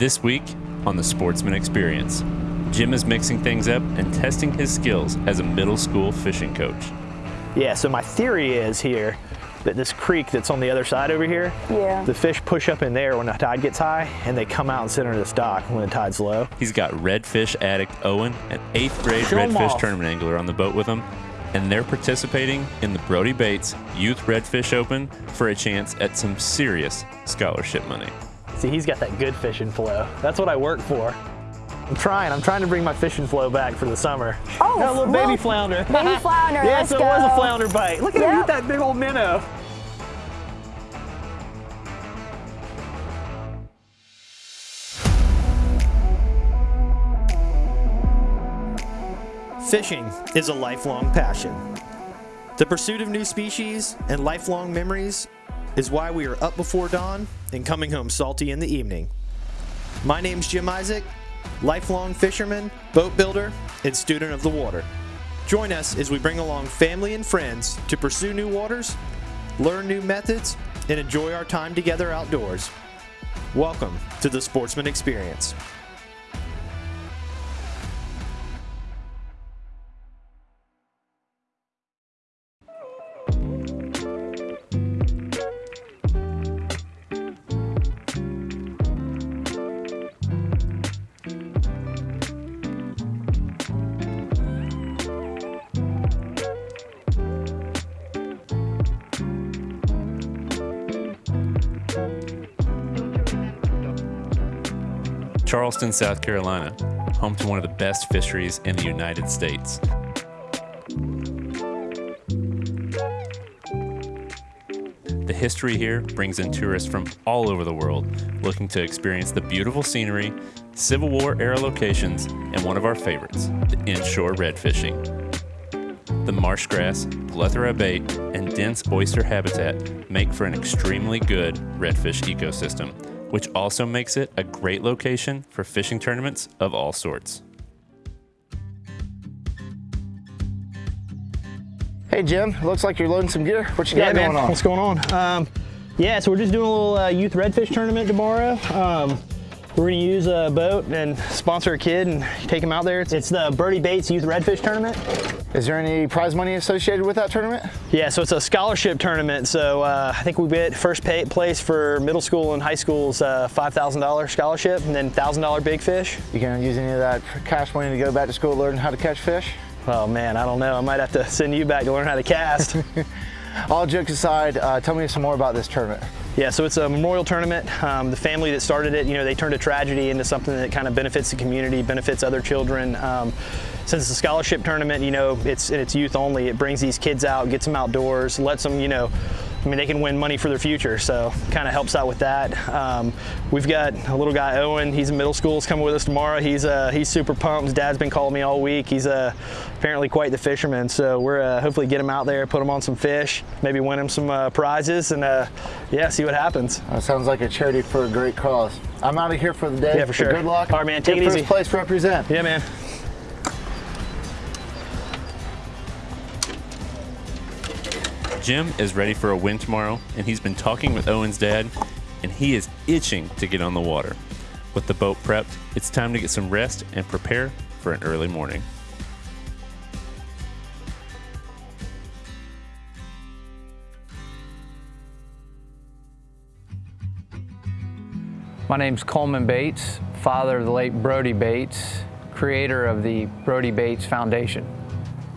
This week on the Sportsman Experience, Jim is mixing things up and testing his skills as a middle school fishing coach. Yeah, so my theory is here that this creek that's on the other side over here, Yeah. the fish push up in there when the tide gets high and they come out and sit under this dock when the tide's low. He's got redfish addict Owen, an eighth grade Show 'em redfish tournament angler, on the boat with him, and they're participating in the Brody Bates Youth Redfish Open for a chance at some serious scholarship money. See, he's got that good fishing flow. That's what I work for. I'm trying. I'm trying to bring my fishing flow back for the summer. Oh, got a little baby look. flounder. Baby flounder, yeah, let's so it was a flounder bite. Look at him eat that big old minnow. Fishing is a lifelong passion. The pursuit of new species and lifelong memories is why we are up before dawn and coming home salty in the evening. My name's Jim Isaac, lifelong fisherman, boat builder, and student of the water. Join us as we bring along family and friends to pursue new waters, learn new methods, and enjoy our time together outdoors. Welcome to the Sportsman Experience. Charleston, South Carolina, home to one of the best fisheries in the United States. The history here brings in tourists from all over the world looking to experience the beautiful scenery, Civil War era locations, and one of our favorites, the inshore red fishing. The marsh grass, plethora bait, and dense oyster habitat make for an extremely good redfish ecosystem, which also makes it a great location for fishing tournaments of all sorts. Hey Jim, looks like you're loading some gear. What you Yeah, got man. going on? What's going on? Um, yeah, so we're just doing a little uh, youth redfish tournament tomorrow. Um, we're gonna use a boat and sponsor a kid and take him out there. It's, the Brody Bates Youth Redfish Tournament. Is there any prize money associated with that tournament? Yeah, so it's a scholarship tournament. So uh, I think we get first pay, place for middle school and high school's uh, $5,000 scholarship and then $1,000 big fish. You gonna use any of that cash money to go back to school learn how to catch fish? Oh man, I don't know. I might have to send you back to learn how to cast. All jokes aside, uh, tell me some more about this tournament. Yeah, so it's a memorial tournament. Um, the family that started it, you know, they turned a tragedy into something that kind of benefits the community, benefits other children. Um, since it's a scholarship tournament, you know, it's it's youth only. It brings these kids out, gets them outdoors, lets them, you know, I mean, they can win money for their future. So kind of helps out with that. Um, we've got a little guy, Owen. He's in middle school. He's coming with us tomorrow. He's uh, he's super pumped. His dad's been calling me all week. He's uh, apparently quite the fisherman. So we're uh, hopefully get him out there, put him on some fish, maybe win him some uh, prizes, and uh, yeah, see what happens. That sounds like a charity for a great cause. I'm out of here for the day. Yeah, for sure. Good luck. All right, man, take Good it first easy. place represent. Yeah, man. Jim is ready for a win tomorrow, and he's been talking with Owen's dad, and he is itching to get on the water. With the boat prepped, it's time to get some rest and prepare for an early morning. My name's Coleman Bates, father of the late Brody Bates, creator of the Brody Bates Foundation.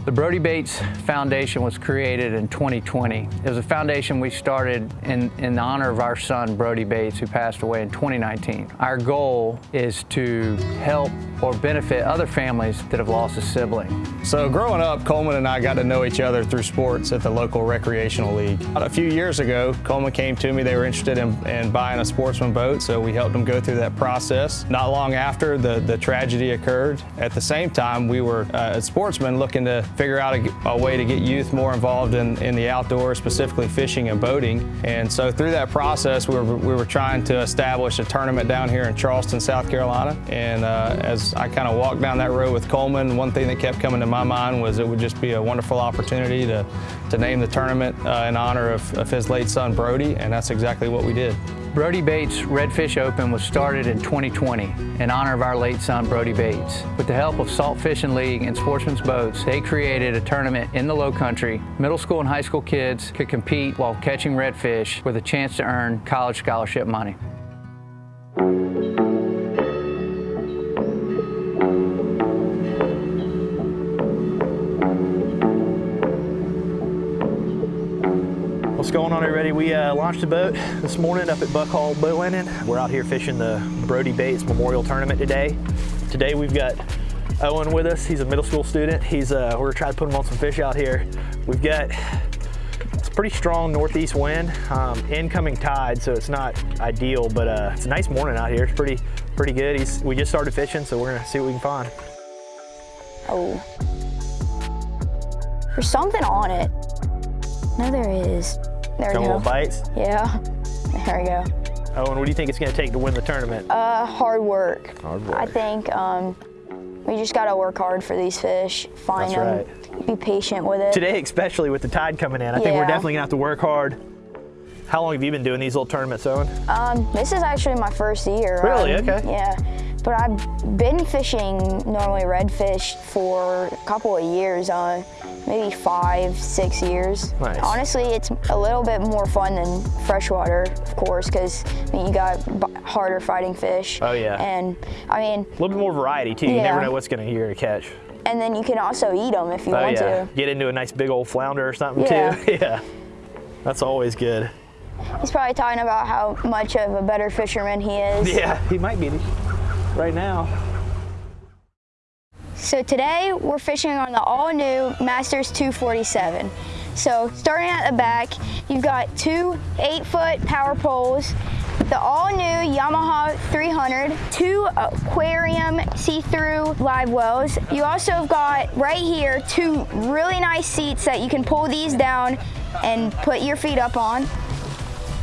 The Brody Bates Foundation was created in 2020. It was a foundation we started in, in honor of our son, Brody Bates, who passed away in 2019. Our goal is to help or benefit other families that have lost a sibling. So growing up, Coleman and I got to know each other through sports at the local recreational league. A few years ago, Coleman came to me. They were interested in, in buying a sportsman boat, so we helped them go through that process. Not long after, the, the tragedy occurred. At the same time, we were, uh, as sportsmen, looking to figure out a, a way to get youth more involved in, in the outdoors, specifically fishing and boating. And so through that process, we were, we were trying to establish a tournament down here in Charleston, South Carolina. And uh, as I kind of walked down that road with Coleman, one thing that kept coming to my mind was it would just be a wonderful opportunity to, to name the tournament uh, in honor of, of his late son, Brody, and that's exactly what we did. Brody Bates Redfish Open was started in 2020 in honor of our late son, Brody Bates. With the help of Salt Fishing League and Sportsman's Boats, they created a tournament in the low country. Middle school and high school kids could compete while catching redfish with a chance to earn college scholarship money. Going on everybody? We uh, launched a boat this morning up at Buck Hall Boat Landing. We're out here fishing the Brody Bates Memorial Tournament today. Today we've got Owen with us. He's a middle school student. He's uh, we're trying to put him on some fish out here. We've got it's a pretty strong northeast wind, um, incoming tide, so it's not ideal, but uh, it's a nice morning out here. It's pretty pretty good. He's we just started fishing, so we're gonna see what we can find. Oh. There's something on it. No, there is. There we go. little bites. Yeah. There we go. Owen, what do you think it's gonna take to win the tournament? Uh, hard work. Hard work. I think um, we just gotta work hard for these fish. Find That's them. Be patient with it. Today, especially with the tide coming in, I think we're definitely gonna have to work hard. How long have you been doing these little tournaments, Owen? Um, this is actually my first year. Really? Um, Okay. Yeah. But I've been fishing normally redfish for a couple of years, uh, maybe five, six years. Nice. Honestly, it's a little bit more fun than freshwater, of course, because I mean, you got b- harder fighting fish. Oh, yeah. And I mean, A little bit more variety too. Yeah. You never know what's gonna you're gonna catch. and then you can also eat them if you Oh want yeah. to. Get into a nice big old flounder or something Yeah. too. yeah. That's always good. He's probably talking about how much of a better fisherman he is. Yeah, he might be right now. So today we're fishing on the all new Masters 247. So starting at the back, you've got two eight foot power poles, the all new Yamaha 300, two aquarium see-through live wells. You also have got right here two really nice seats that you can pull these down and put your feet up on.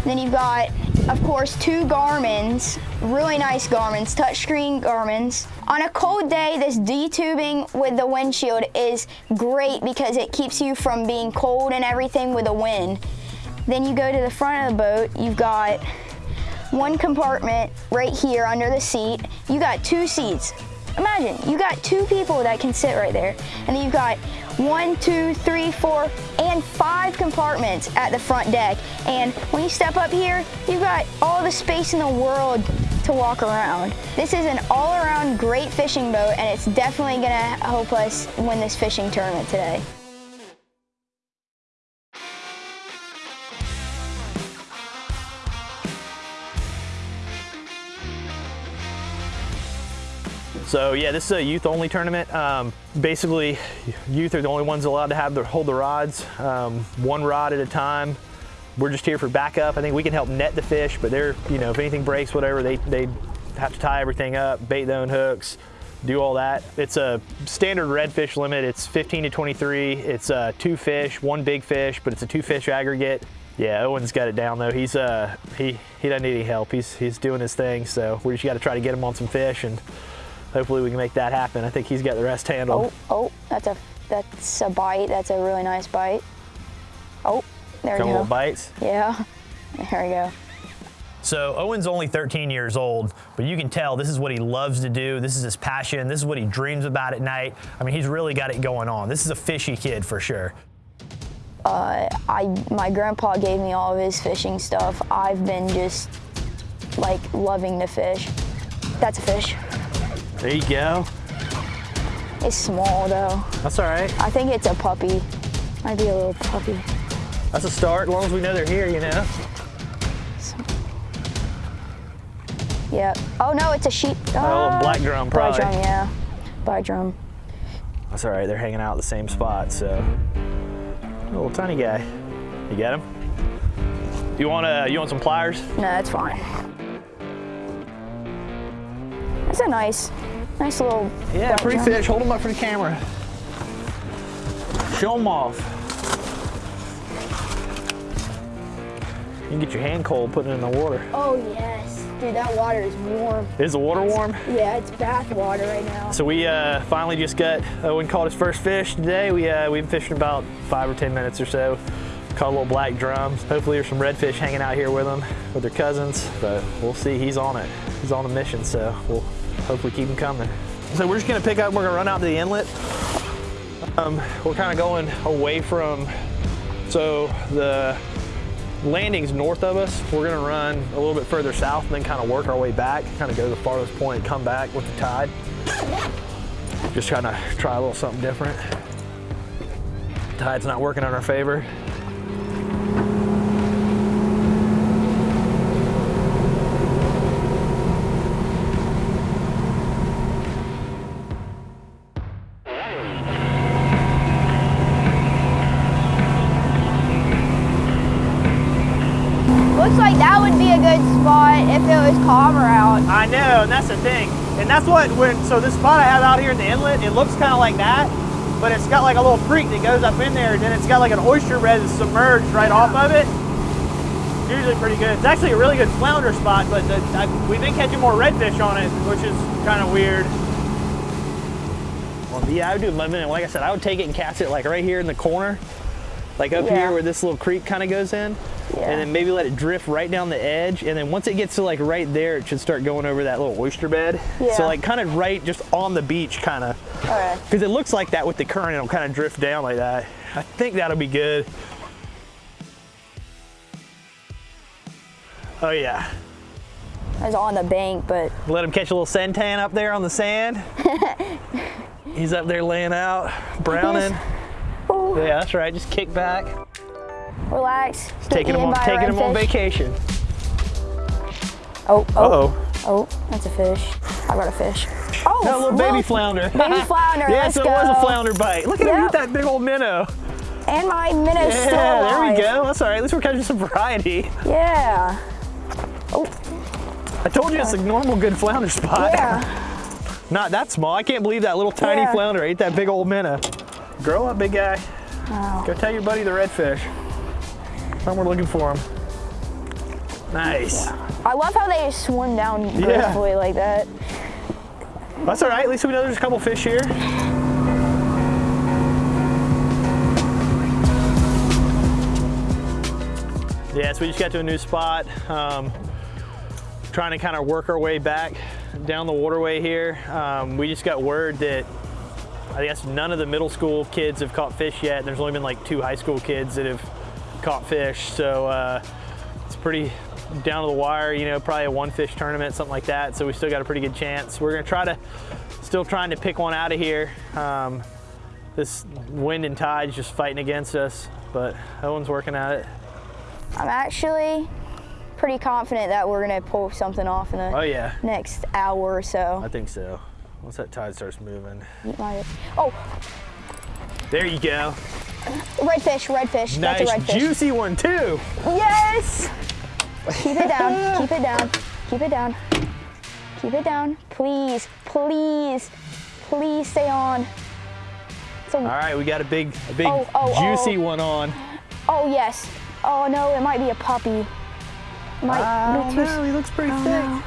Then you've got, of course, two Garmin's, really nice Garmin's, touchscreen Garmin's. On a cold day, this D-tubing with the windshield is great because it keeps you from being cold and everything with the wind. Then you go to the front of the boat, you've got one compartment right here under the seat. You got two seats. Imagine, you got two people that can sit right there. And then you've got one, two, three, four, and five compartments at the front deck. And when you step up here, you've got all the space in the world to walk around. This is an all-around great fishing boat, and it's definitely gonna help us win this fishing tournament today. So yeah, this is a youth only tournament. Um, basically, youth are the only ones allowed to have the hold the rods, um, one rod at a time. We're just here for backup. I think we can help net the fish, but they're, you know, if anything breaks, whatever, they, they have to tie everything up, bait their own hooks, do all that. It's a standard redfish limit. It's 15 to 23. It's uh, two fish, one big fish, but it's a two fish aggregate. Yeah, Owen's got it down though. He's uh, he he doesn't need any help. He's he's doing his thing. So we just got to try to get him on some fish and hopefully we can make that happen. I think he's got the rest handled. Oh, oh, that's a that's a bite. That's a really nice bite. Oh, there we Couple go. little bites. Yeah, there we go. So Owen's only 13 years old, but you can tell this is what he loves to do. This is his passion. This is what he dreams about at night. I mean, he's really got it going on. This is a fishy kid for sure. Uh, I my grandpa gave me all of his fishing stuff. I've been just like loving to fish. That's a fish. There you go. It's small though. That's all right. I think it's a puppy. Might be a little puppy. That's a start, as long as we know they're here, you know. Yeah. Oh no, it's a sheep. a little black drum, Black probably. drum, yeah. Black drum. That's all right. They're hanging out at the same spot, so. Little tiny guy. You got him? You want uh, you want some pliers? No, that's fine. That's a nice, nice little. Yeah, pretty drum. fish. Hold them up for the camera. Show them off. You can get your hand cold putting it in the water. Oh yes, dude, that water is warm. Is the water warm? Yeah, it's bath water right now. So we uh, finally just got Owen caught his first fish today. We uh, we've been fishing about five or ten minutes or so. Caught a little black drum. Hopefully there's some redfish hanging out here with them, with their cousins, but we'll see. He's on it. He's on a mission, so we'll hopefully keep them coming. So we're just gonna pick up, we're gonna run out to the inlet. Um, we're kind of going away from, so the landing's north of us. We're gonna run a little bit further south and then kind of work our way back, kind of go to the farthest point and come back with the tide. Just trying to try a little something different. Tide's not working in our favor. Like that would be a good spot if it was calmer out. I know, and that's the thing. And that's what, when, so this spot I have out here in the inlet, it looks kind of like that, but it's got like a little creek that goes up in there, and then it's got like an oyster bed that's submerged right off of it. It's usually pretty good. It's actually a really good flounder spot, but the, I, we've been catching more redfish on it, which is kind of weird. Well, yeah, I would do lemon, and like I said, I would take it and cast it like right here in the corner, like up Yeah. here where this little creek kind of goes in Yeah. and then maybe let it drift right down the edge and then once it gets to like right there it should start going over that little oyster bed. Yeah. so like kind of right just on the beach kind of because it looks like that with the current it'll kind of drift down like that. I think that'll be good. Oh yeah. I was on the bank, but let him catch a little sentan up there on the sand. He's up there laying out browning. Yeah that's right just kick back relax. Taking him on taking him on vacation Oh, oh, uh-oh oh, that's a fish. I got a fish. Oh, no little baby look, flounder Baby flounder, Yeah, let's so go. it was a flounder bite. Look at him eat that big old minnow. And my minnow's still Yeah, there we go. That's all right. At least we're catching some variety. Yeah. Oh, I told you it's a normal good flounder spot. yeah. Not that small. I can't believe that little tiny Yeah. flounder ate that big old minnow. Grow up, big guy. Wow. Go tell your buddy the redfish. Tell we're looking for them. Nice. I love how they just swim down Yeah. gracefully like that. That's all right. At least we know there's a couple fish here. Yeah, so we just got to a new spot. Um, trying to kind of work our way back down the waterway here. Um, we just got word that I guess none of the middle school kids have caught fish yet. There's only been like two high school kids that have caught fish. So uh, it's pretty down to the wire, you know, probably a one fish tournament, something like that. So we still got a pretty good chance. We're gonna try to, still trying to pick one out of here. Um, this wind and tide's just fighting against us, but Owen's working at it. I'm actually pretty confident that we're gonna pull something off in the Oh yeah, next hour or so. I think so. Once that tide starts moving. Oh, There you go. redfish, redfish. Nice, That's a redfish. juicy one too. Yes! Keep it down, keep it down, keep it down. Keep it down, please, please, please stay on. So, All right, we got a big, a big Oh, oh, juicy oh. one on. oh yes. Oh no, it might be a puppy. Might Oh no, he looks pretty oh, thick. no.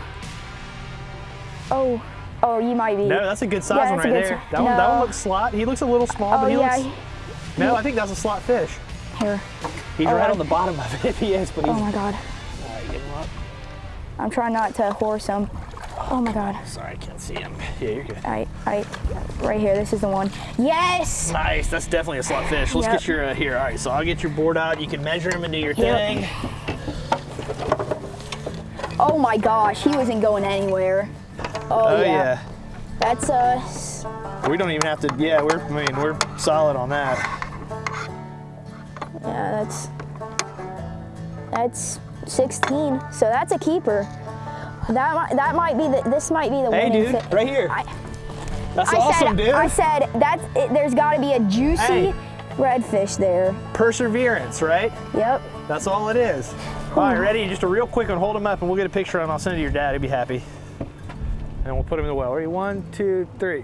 Oh, oh, you might be. No, that's a good size Yeah, one right there. That one, that one looks slot. He looks a little small, Oh but he yeah. looks. No, I think that's a slot fish. Here. He's All right right. on the bottom of it if he is, but he's. Oh my god. All right, get him up. I'm trying not to horse him. Oh my god. Sorry, I can't see him. Yeah, you're good. All right, all right, right here. This is the one. Yes. Nice, that's definitely a slot fish. Let's Yep. get your uh, here. All right, so I'll get your board out. You can measure him and do your Yep. thing. Oh my gosh, he wasn't going anywhere. Oh, Oh yeah. yeah. That's us. We don't even have to. Yeah, we're. I mean, we're solid on that. Yeah, that's that's 16. So that's a keeper. That might that might be the this might be the one. Hey, winning dude, fi- right here. I, That's I awesome, said dude. I said that it, there's got to be a juicy Hey. redfish there. Perseverance, right? Yep. That's all it is. All right, ready? Just a real quick one. Hold him up, and we'll get a picture, and I'll send it to your dad. He'll be happy. And we'll put him in the well. Ready? One, two, three.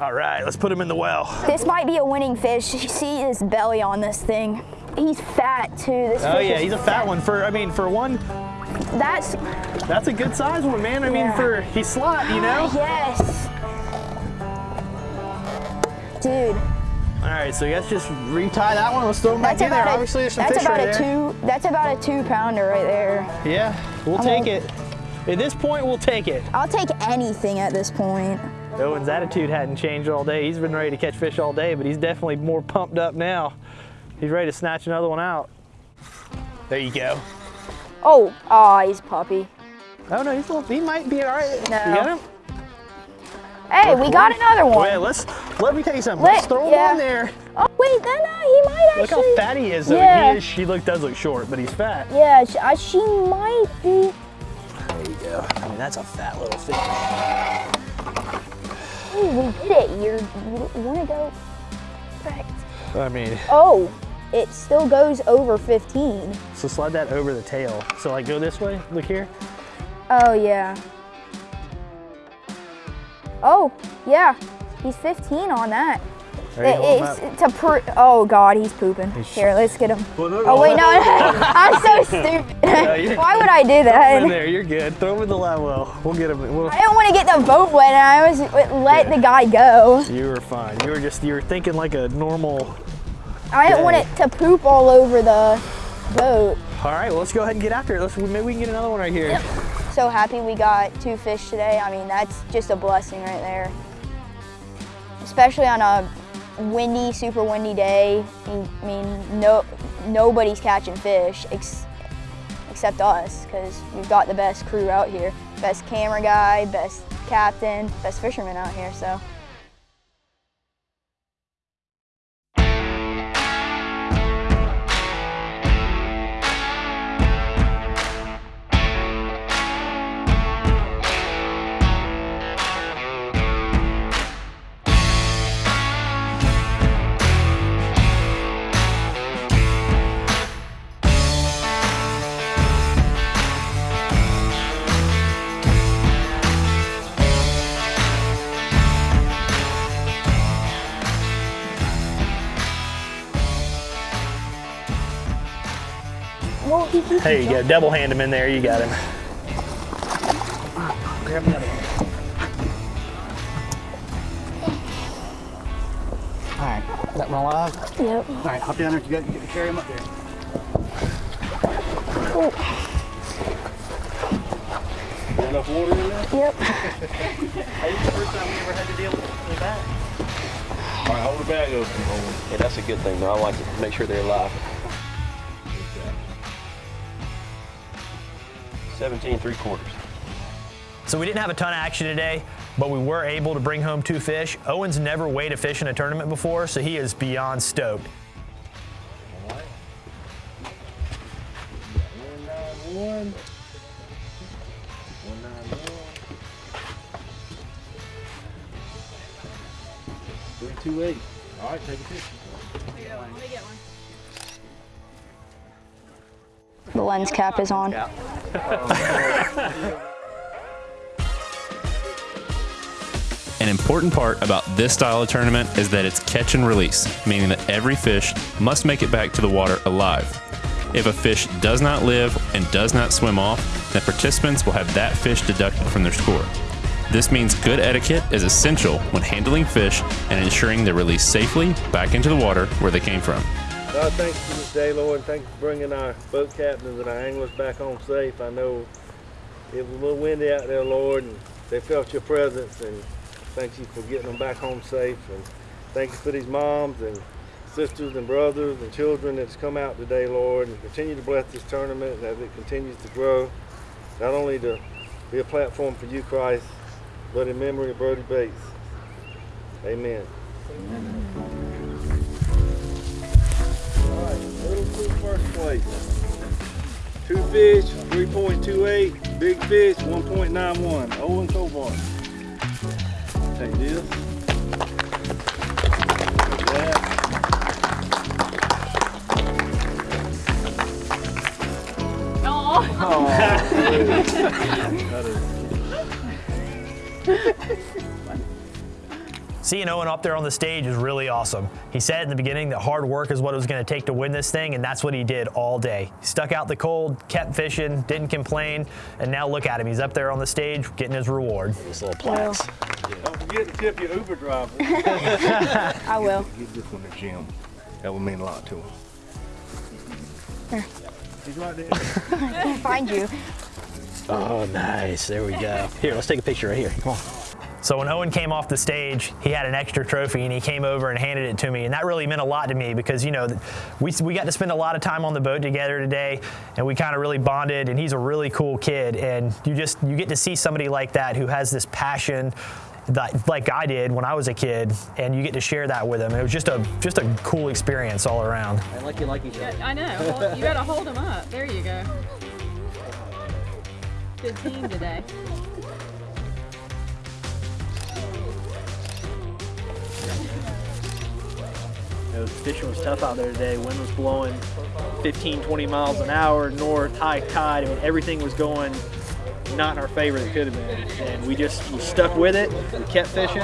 All right, let's put him in the well. This might be a winning fish. You see his belly on this thing. He's fat too. This Oh yeah, he's a fat one. For I mean, for one, That's that's a good size one, man. I mean, for he's slot, you know. Ah, yes. Dude, All right, so let's just retie that one. Let's throw them back in there. a, Obviously, there's some that's fish about right a there. two. That's about a two pounder right there. Yeah, we'll I'm take gonna- it. At this point, we'll take it. I'll take anything at this point. Owen's attitude hadn't changed all day. He's been ready to catch fish all day, but he's definitely more pumped up now. He's ready to snatch another one out. There you go. Oh, oh, he's a puppy. Oh no, he's a little, he might be all right. No. You got him? Hey, we got another one. Wait, let's, let me tell you something. Let- let's throw him yeah. on there. Oh wait, then uh, he might actually. Look actually. how fat he is though. Yeah. He is, she look, does look short, but he's fat. Yeah, she, uh, she might be. There you go. I mean, that's a fat little fish. Hey, we did it. You're, you, you want to go? Perfect. I mean, Oh, it still goes over 15. so slide that over the tail. So like go this way, look here. Oh yeah. Oh yeah, he's 15 on that. There you It- hold him it's up. to pro- oh god, he's pooping. Here, let's get him. Oh wait, no, I'm so stupid. you're- Why would I do Throw him in that? there, you're good. Throw him in the live well. We'll get him. We'll, I don't want to get the boat wet, and I was let the guy go. you were fine. You were just, you were thinking like a normal. I didn't want it to poop all over the boat. All right, well, let's go ahead and get after it. Let's, maybe we can get another one right here. So happy we got two fish today. I mean, that's just a blessing right there. Especially on a windy, super windy day. I mean, no, nobody's catching fish ex- except us because we've got the best crew out here. Best camera guy, best captain, best fisherman out here, so. There you go. Double hand him in there. You got him. Grab the other one. All right, that one alive? Yep. All right, hop down there. You got you get to carry him up there. Enough water in there? Yep. First time we ever had to deal with that. All right, hold the bag open. Hold Yeah, that's a good thing, though. I like to make sure they're alive. 17 three quarters. So we didn't have a ton of action today, but we were able to bring home two fish. Owen's never weighed a fish in a tournament before, so he is beyond stoked. One. One nine one. Three two eight. All right, take a picture. The lens cap is on. An important part about this style of tournament is that it's catch and release, meaning that every fish must make it back to the water alive. If a fish does not live and does not swim off, then participants will have that fish deducted from their score. This means good etiquette is essential when handling fish and ensuring they're released safely back into the water where they came from. God, thank you for this day, Lord, and thank for bringing our boat captains and our anglers back home safe. I know it was a little windy out there, Lord, and they felt your presence, and thank you for getting them back home safe. And thank you for these moms and sisters and brothers and children that's come out today, Lord, and continue to bless this tournament as it continues to grow. Not only to be a platform for you, Christ, but in memory of Brody Bates. Amen. Little to first place. Two fish, 3.28. Big fish, 1.91. Owen Cobart. Take this. Take that. Seeing Owen up there on the stage is really awesome. He said in the beginning that hard work is what it was going to take to win this thing, and that's what he did all day. He stuck out the cold, kept fishing, didn't complain, and now look at him. He's up there on the stage getting his reward. These little plaques. Don't forget to tip your Uber driver. I will. Give this one to Jim. That would mean a lot to him. He's right there. I can't Find you. Oh, nice. There we go. Here, let's take a picture right here. Come on. So when Owen came off the stage, he had an extra trophy and he came over and handed it to me. And that really meant a lot to me because, you know, we, we got to spend a lot of time on the boat together today and we kind of really bonded and he's a really cool kid. And you just, you get to see somebody like that who has this passion that, like I did when I was a kid and you get to share that with him. It was just a, just a cool experience all around. I like you like each other. I know. Well, you gotta hold them up. There you go. Good team today. Know, fishing was tough out there today. Wind was blowing 15, 20 miles an hour north, high tide. I mean, everything was going not in our favor that could have been. And we just we stuck with it. We kept fishing.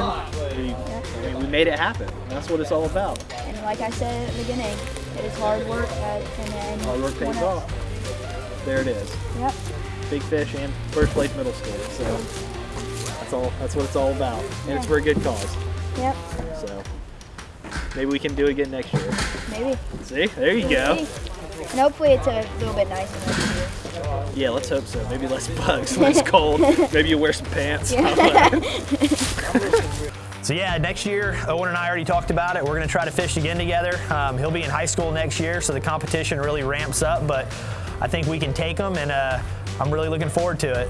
We, I mean, we made it happen. That's what it's all about. And like I said at the beginning, it is hard work, and then Hard work pays off. There it is. Yep. Big fish and first place middle school. So that's all. That's what it's all about. And it's for a good cause. Yep. So maybe we can do it again next year. Maybe. See, there you go. And hopefully it's a little bit nicer next year. Yeah, let's hope so. Maybe less bugs, less cold. Maybe you wear some pants. So yeah, next year, Owen and I already talked about it. We're gonna try to fish again together. Um, he'll be in high school next year, so the competition really ramps up, but I think we can take him and uh, I'm really looking forward to it.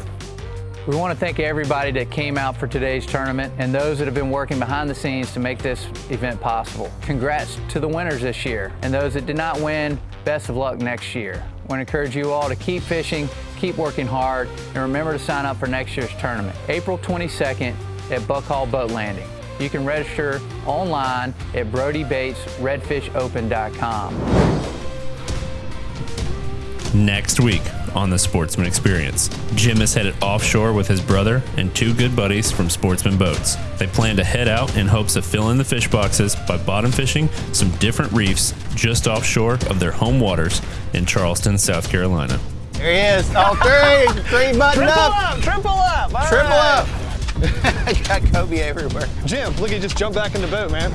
We want to thank everybody that came out for today's tournament and those that have been working behind the scenes to make this event possible. Congrats to the winners this year and those that did not win, best of luck next year. I want to encourage you all to keep fishing, keep working hard, and remember to sign up for next year's tournament, April 22nd at Buck Hall Boat Landing. You can register online at BrodyBatesRedfishOpen.com. Next week on the Sportsman Experience, Jim is headed offshore with his brother and two good buddies from Sportsman Boats. They plan to head out in hopes of filling the fish boxes by bottom fishing some different reefs just offshore of their home waters in Charleston, South Carolina. There he is. All three. Three buttoned Triple up. up, triple up. all Triple right. up. you got cobia everywhere. Jim, look, he just jumped back in the boat, man.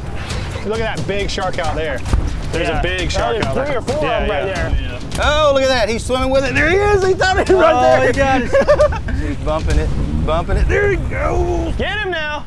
Look at that big shark out there. There's Yeah. a big shark There's out three or four of them right there. Oh, look at that. He's swimming with it. There he is. He thought it right Oh, there. he got it. He's bumping it, bumping it. There he goes. Get him now.